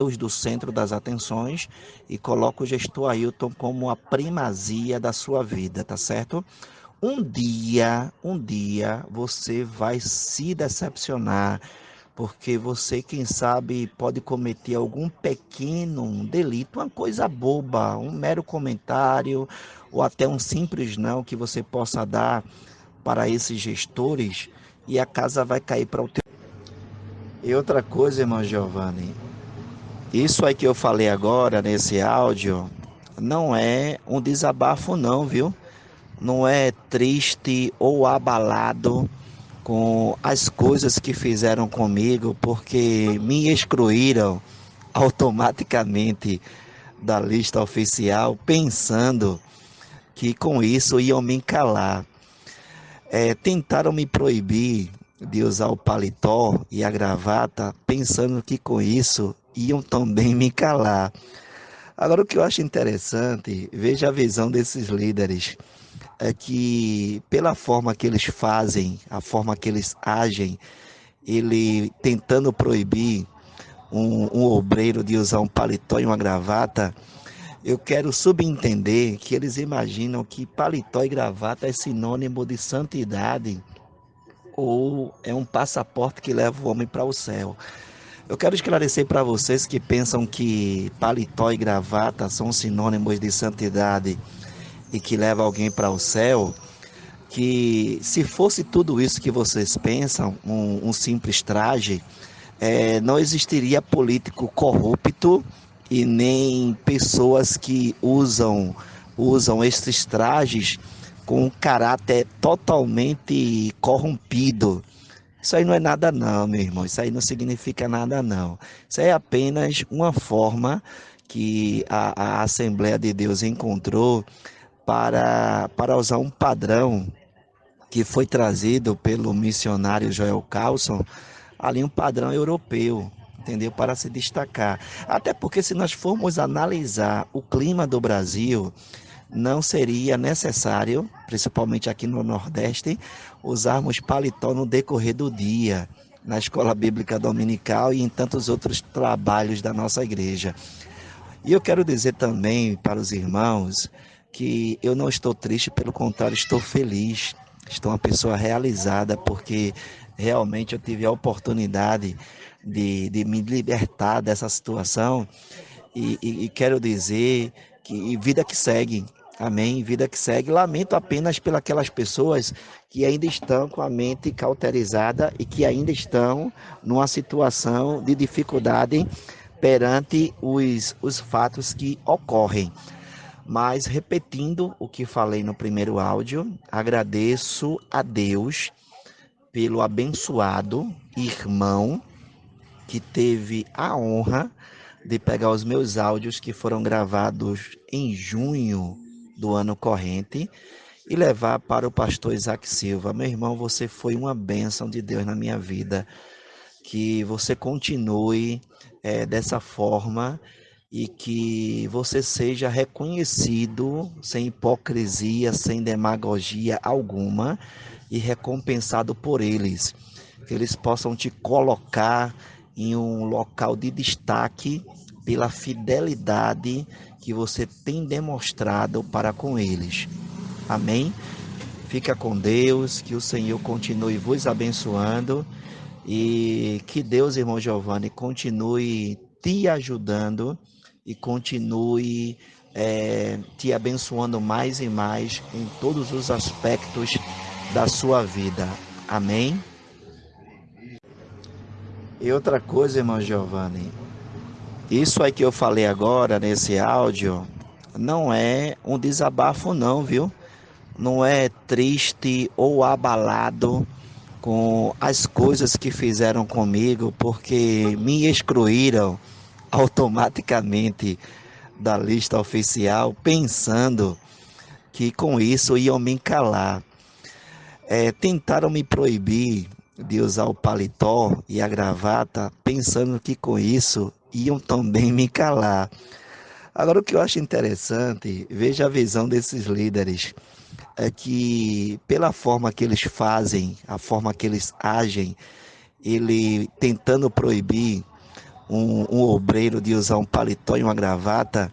Do centro das atenções e coloca o gestor Ailton como a primazia da sua vida, tá certo? Um dia, um dia você vai se decepcionar, porque você, quem sabe, pode cometer algum pequeno delito, uma coisa boba, um mero comentário ou até um simples não que você possa dar para esses gestores e a casa vai cair para o teu. E outra coisa, irmão Giovanni, isso aí que eu falei agora nesse áudio não é um desabafo não, viu? Não é triste ou abalado com as coisas que fizeram comigo, porque me excluíram automaticamente da lista oficial, pensando que com isso iam me calar. É, tentaram me proibir de usar o paletó e a gravata, pensando que com isso iam também me calar. Agora, o que eu acho interessante, veja a visão desses líderes, é que pela forma que eles fazem, a forma que eles agem, ele tentando proibir um, um obreiro de usar um paletó e uma gravata, eu quero subentender que eles imaginam que paletó e gravata é sinônimo de santidade ou é um passaporte que leva o homem para o céu. Eu quero esclarecer para vocês que pensam que paletó e gravata são sinônimos de santidade e que leva alguém para o céu, que se fosse tudo isso que vocês pensam, um, um simples traje, é, não existiria político corrupto e nem pessoas que usam usam esses trajes com um caráter totalmente corrompido. Isso aí não é nada não, meu irmão. Isso aí não significa nada não. Isso é apenas uma forma que a, a Assembleia de Deus encontrou para, para usar um padrão que foi trazido pelo missionário Joel Carlson, ali um padrão europeu, entendeu? Para se destacar. Até porque se nós formos analisar o clima do Brasil, não seria necessário, principalmente aqui no Nordeste, usarmos paletó no decorrer do dia, na escola bíblica dominical e em tantos outros trabalhos da nossa igreja. E eu quero dizer também para os irmãos que eu não estou triste, pelo contrário, estou feliz. Estou uma pessoa realizada porque realmente eu tive a oportunidade de, de me libertar dessa situação e, e, e quero dizer que vida que segue, Amém. Vida que segue. Lamento apenas pelas pessoas que ainda estão com a mente cauterizada e que ainda estão numa situação de dificuldade perante os, os fatos que ocorrem. Mas, repetindo o que falei no primeiro áudio, agradeço a Deus pelo abençoado irmão que teve a honra de pegar os meus áudios que foram gravados em junho do ano corrente e levar para o pastor Isaac Silva. Meu irmão, você foi uma bênção de Deus na minha vida. Que você continue é, dessa forma e que você seja reconhecido sem hipocrisia, sem demagogia alguma e recompensado por eles. Que eles possam te colocar em um local de destaque pela fidelidade que você tem demonstrado para com eles. Amém? Fica com Deus, que o Senhor continue vos abençoando e que Deus, irmão Giovanni, continue te ajudando e continue é, te abençoando mais e mais em todos os aspectos da sua vida. Amém? E outra coisa, irmão Giovanni, isso aí que eu falei agora nesse áudio não é um desabafo não, viu? Não é triste ou abalado com as coisas que fizeram comigo, porque me excluíram automaticamente da lista oficial, pensando que com isso iam me calar. É, tentaram me proibir de usar o paletó e a gravata, pensando que com isso iam também me calar. Agora, o que eu acho interessante, veja a visão desses líderes, é que pela forma que eles fazem, a forma que eles agem, ele tentando proibir um, um obreiro de usar um paletó e uma gravata,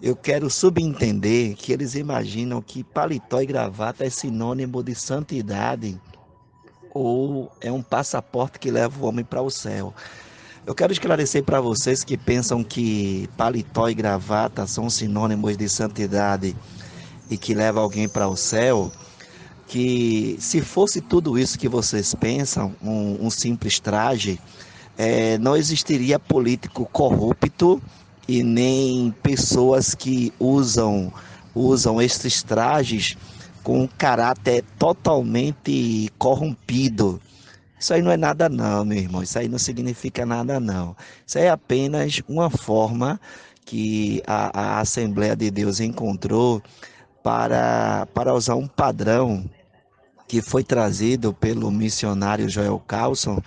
eu quero subentender que eles imaginam que paletó e gravata é sinônimo de santidade ou é um passaporte que leva o homem para o céu. Eu quero esclarecer para vocês que pensam que paletó e gravata são sinônimos de santidade e que leva alguém para o céu, que se fosse tudo isso que vocês pensam, um, um simples traje, é, não existiria político corrupto e nem pessoas que usam usam esses trajes com um caráter totalmente corrompido. Isso aí não é nada não, meu irmão. Isso aí não significa nada não. Isso é apenas uma forma que a, a Assembleia de Deus encontrou para, para usar um padrão que foi trazido pelo missionário Joel Carlson,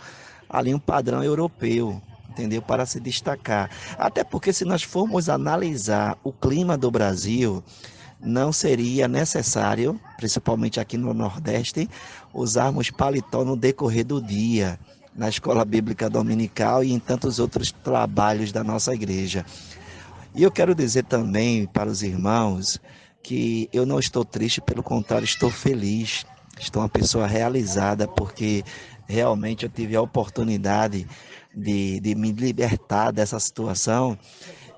ali um padrão europeu, entendeu? Para se destacar. Até porque se nós formos analisar o clima do Brasil, não seria necessário, principalmente aqui no Nordeste, usarmos paletó no decorrer do dia, na escola bíblica dominical e em tantos outros trabalhos da nossa igreja. E eu quero dizer também para os irmãos que eu não estou triste, pelo contrário, estou feliz. Estou uma pessoa realizada porque realmente eu tive a oportunidade de, de me libertar dessa situação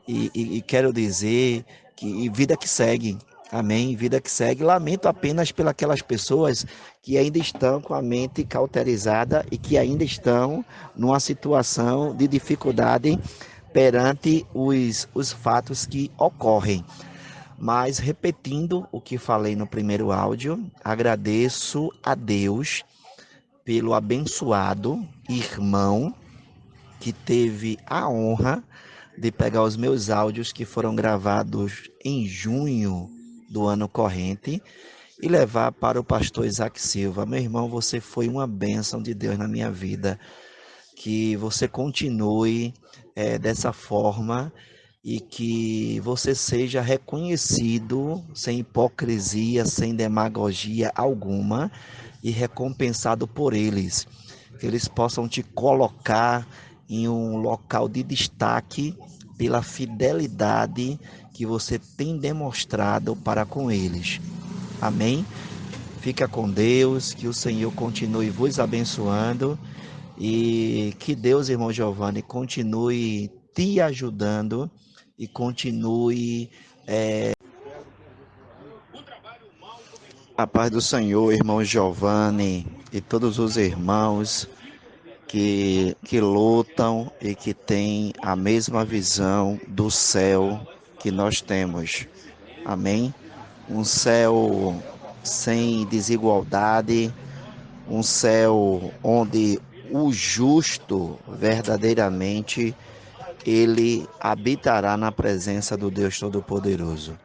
e, e, e quero dizer que vida que segue, Amém. Vida que segue. Lamento apenas pelas pessoas que ainda estão com a mente cauterizada e que ainda estão numa situação de dificuldade perante os, os fatos que ocorrem. Mas, repetindo o que falei no primeiro áudio, agradeço a Deus pelo abençoado irmão que teve a honra de pegar os meus áudios que foram gravados em junho do ano corrente e levar para o pastor Isaac Silva. Meu irmão, você foi uma bênção de Deus na minha vida. Que você continue é, dessa forma e que você seja reconhecido sem hipocrisia, sem demagogia alguma e recompensado por eles. Que eles possam te colocar em um local de destaque pela fidelidade que você tem demonstrado para com eles. Amém? Fica com Deus, que o Senhor continue vos abençoando e que Deus, irmão Giovanni, continue te ajudando e continue. É... A paz do Senhor, irmão Giovanni e todos os irmãos que, que lutam e que têm a mesma visão do céu que nós temos. Amém? Um céu sem desigualdade, um céu onde o justo verdadeiramente ele habitará na presença do Deus Todo-Poderoso.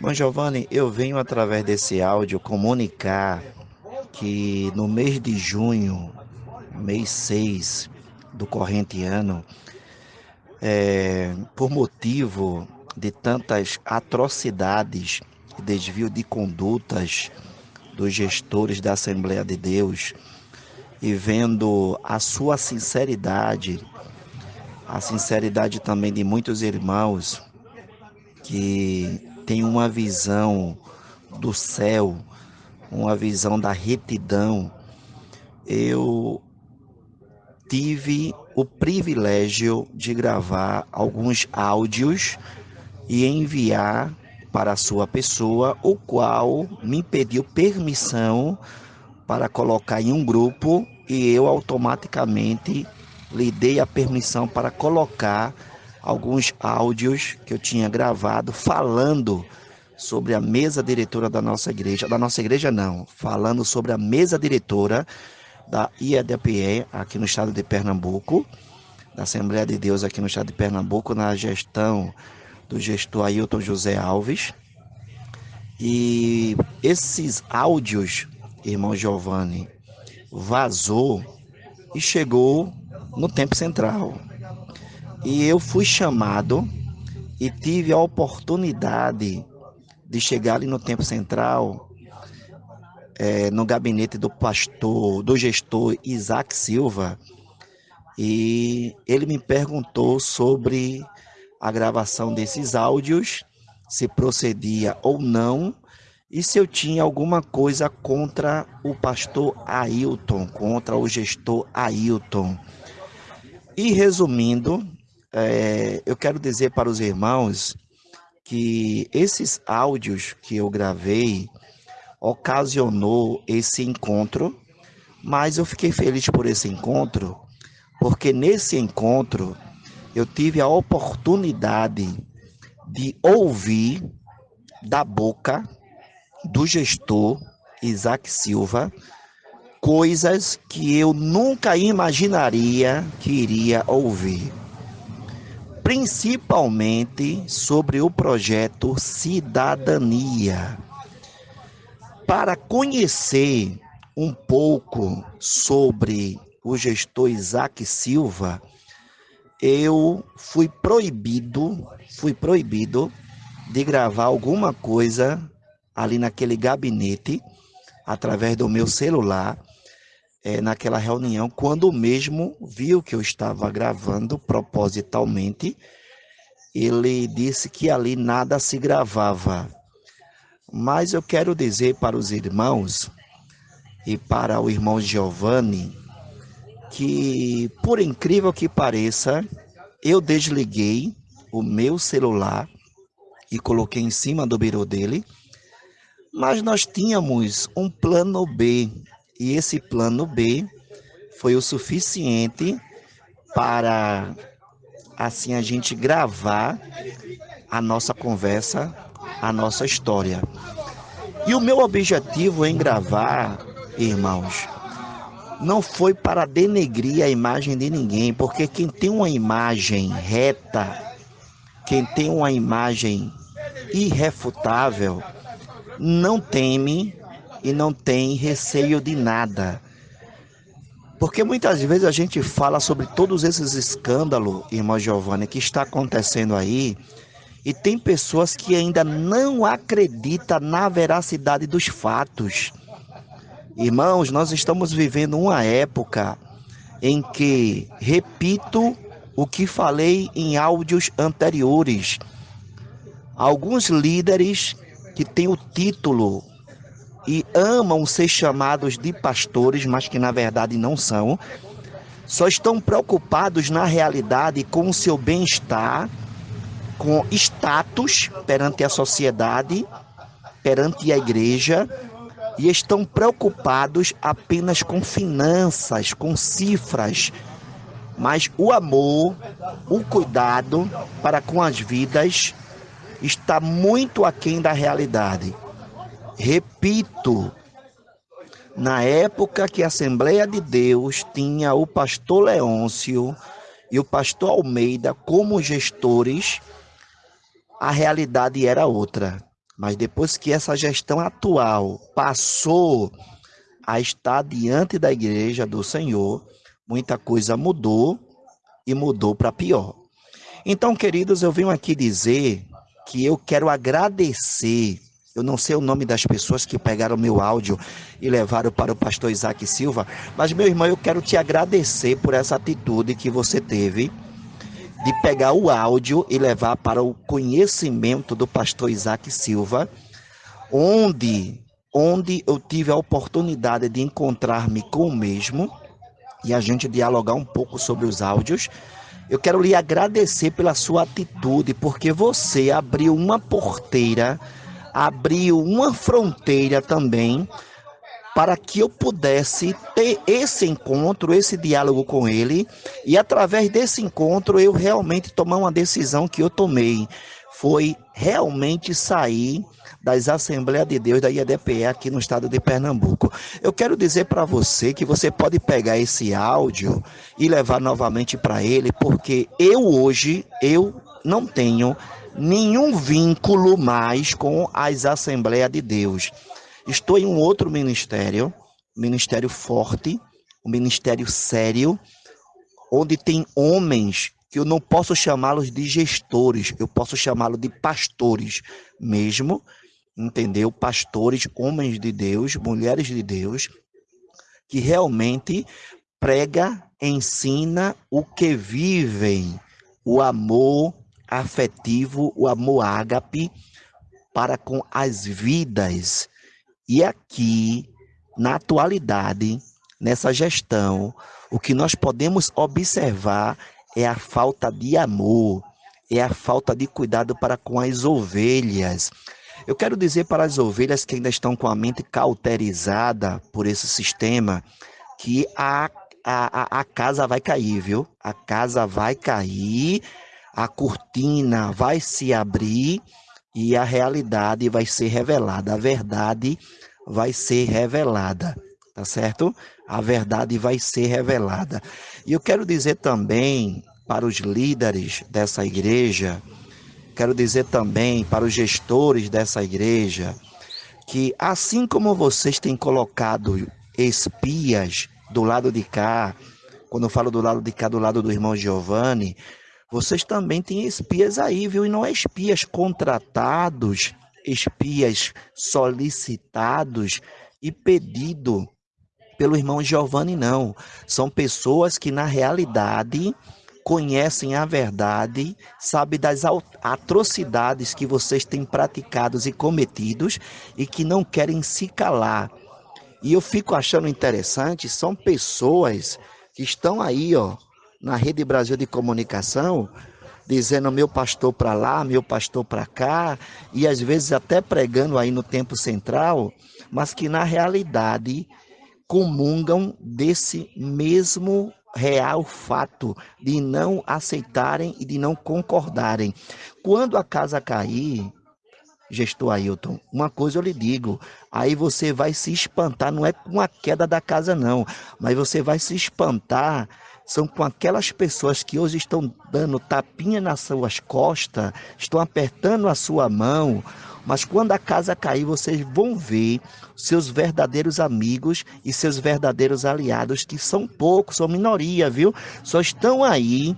Bom, Giovanni, eu venho através desse áudio comunicar que no mês de junho mês 6 do corrente ano, é, por motivo de tantas atrocidades e desvio de condutas dos gestores da Assembleia de Deus e vendo a sua sinceridade, a sinceridade também de muitos irmãos que têm uma visão do céu, uma visão da retidão, eu tive o privilégio de gravar alguns áudios e enviar para a sua pessoa, o qual me pediu permissão para colocar em um grupo e eu automaticamente lhe dei a permissão para colocar alguns áudios que eu tinha gravado falando sobre a mesa diretora da nossa igreja, da nossa igreja não, falando sobre a mesa diretora da IEDPE aqui no estado de Pernambuco, da Assembleia de Deus aqui no estado de Pernambuco, na gestão do gestor Ailton José Alves. E esses áudios, irmão Giovanni, vazou e chegou no tempo central. E eu fui chamado e tive a oportunidade de chegar ali no tempo central é, no gabinete do pastor, do gestor Isaac Silva, e ele me perguntou sobre a gravação desses áudios, se procedia ou não, e se eu tinha alguma coisa contra o pastor Ailton, contra o gestor Ailton. E resumindo, é, eu quero dizer para os irmãos que esses áudios que eu gravei ocasionou esse encontro, mas eu fiquei feliz por esse encontro, porque nesse encontro eu tive a oportunidade de ouvir da boca do gestor Isaac Silva coisas que eu nunca imaginaria que iria ouvir. Principalmente sobre o projeto Cidadania. Para conhecer um pouco sobre o gestor Isaac Silva, eu fui proibido, fui proibido de gravar alguma coisa ali naquele gabinete, através do meu celular, é, naquela reunião, quando mesmo viu que eu estava gravando propositalmente, ele disse que ali nada se gravava. Mas eu quero dizer para os irmãos e para o irmão Giovanni que, por incrível que pareça, eu desliguei o meu celular e coloquei em cima do birô dele mas nós tínhamos um plano B, e esse plano B foi o suficiente para assim a gente gravar a nossa conversa, a nossa história. E o meu objetivo em gravar, irmãos, não foi para denegrir a imagem de ninguém, porque quem tem uma imagem reta, quem tem uma imagem irrefutável, não teme e não tem receio de nada. Porque muitas vezes a gente fala sobre todos esses escândalos, irmã Giovanni, que está acontecendo aí, e tem pessoas que ainda não acreditam na veracidade dos fatos. Irmãos, nós estamos vivendo uma época em que, repito o que falei em áudios anteriores, alguns líderes que têm o título e amam ser chamados de pastores, mas que na verdade não são, só estão preocupados na realidade com o seu bem-estar, com status perante a sociedade, perante a igreja, e estão preocupados apenas com finanças, com cifras, mas o amor, o cuidado para com as vidas está muito aquém da realidade. Repito, na época que a Assembleia de Deus tinha o pastor Leôncio e o pastor Almeida como gestores, a realidade era outra. Mas depois que essa gestão atual passou a estar diante da igreja do Senhor, muita coisa mudou e mudou para pior. Então, queridos, eu venho aqui dizer que eu quero agradecer. Eu não sei o nome das pessoas que pegaram meu áudio e levaram para o pastor Isaac Silva, mas meu irmão, eu quero te agradecer por essa atitude que você teve de pegar o áudio e levar para o conhecimento do pastor Isaac Silva, onde onde eu tive a oportunidade de encontrar-me com o mesmo e a gente dialogar um pouco sobre os áudios. Eu quero lhe agradecer pela sua atitude, porque você abriu uma porteira, abriu uma fronteira também para que eu pudesse ter esse encontro, esse diálogo com ele, e através desse encontro eu realmente tomar uma decisão que eu tomei, foi realmente sair das Assembleias de Deus da IADPE aqui no estado de Pernambuco. Eu quero dizer para você que você pode pegar esse áudio e levar novamente para ele, porque eu hoje eu não tenho nenhum vínculo mais com as Assembleias de Deus. Estou em um outro ministério, ministério forte, um ministério sério, onde tem homens que eu não posso chamá-los de gestores, eu posso chamá-los de pastores mesmo, entendeu? Pastores, homens de Deus, mulheres de Deus, que realmente prega, ensina o que vivem, o amor afetivo, o amor ágape para com as vidas. E aqui, na atualidade, nessa gestão, o que nós podemos observar é a falta de amor, é a falta de cuidado para com as ovelhas. Eu quero dizer para as ovelhas que ainda estão com a mente cauterizada por esse sistema que a, a, a casa vai cair, viu? A casa vai cair, a cortina vai se abrir e a realidade vai ser revelada, a verdade vai ser revelada, tá certo? A verdade vai ser revelada. E eu quero dizer também para os líderes dessa igreja, quero dizer também para os gestores dessa igreja, que assim como vocês têm colocado espias do lado de cá, quando eu falo do lado de cá, do lado do irmão Giovanni, vocês também têm espias aí, viu? E não é espias contratados, espias solicitados e pedido pelo irmão Giovanni, não. São pessoas que, na realidade, conhecem a verdade, sabem das atrocidades que vocês têm praticados e cometidos e que não querem se calar. E eu fico achando interessante, são pessoas que estão aí, ó, na Rede Brasil de Comunicação, dizendo meu pastor para lá, meu pastor para cá, e às vezes até pregando aí no tempo central, mas que na realidade comungam desse mesmo real fato de não aceitarem e de não concordarem. Quando a casa cair, gestor Ailton, uma coisa eu lhe digo, aí você vai se espantar, não é com a queda da casa não, mas você vai se espantar são com aquelas pessoas que hoje estão dando tapinha nas suas costas, estão apertando a sua mão, mas quando a casa cair, vocês vão ver seus verdadeiros amigos e seus verdadeiros aliados, que são poucos, são minoria, viu? Só estão aí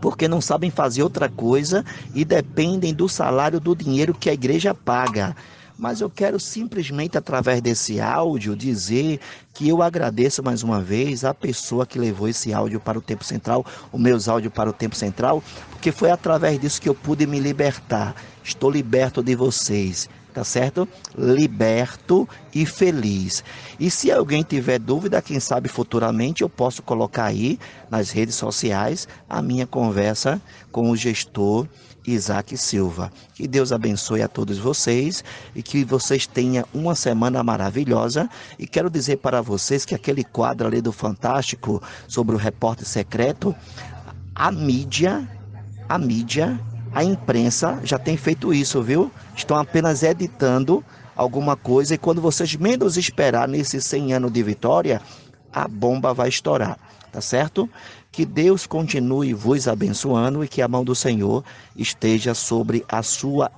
porque não sabem fazer outra coisa e dependem do salário, do dinheiro que a igreja paga mas eu quero simplesmente, através desse áudio, dizer que eu agradeço mais uma vez a pessoa que levou esse áudio para o Tempo Central, os meus áudios para o Tempo Central, porque foi através disso que eu pude me libertar. Estou liberto de vocês tá certo? Liberto e feliz. E se alguém tiver dúvida, quem sabe futuramente eu posso colocar aí nas redes sociais a minha conversa com o gestor Isaac Silva. Que Deus abençoe a todos vocês e que vocês tenham uma semana maravilhosa. E quero dizer para vocês que aquele quadro ali do Fantástico sobre o repórter secreto, a mídia, a mídia a imprensa já tem feito isso, viu? Estão apenas editando alguma coisa e quando vocês menos esperar nesses 100 anos de vitória, a bomba vai estourar, tá certo? Que Deus continue vos abençoando e que a mão do Senhor esteja sobre a sua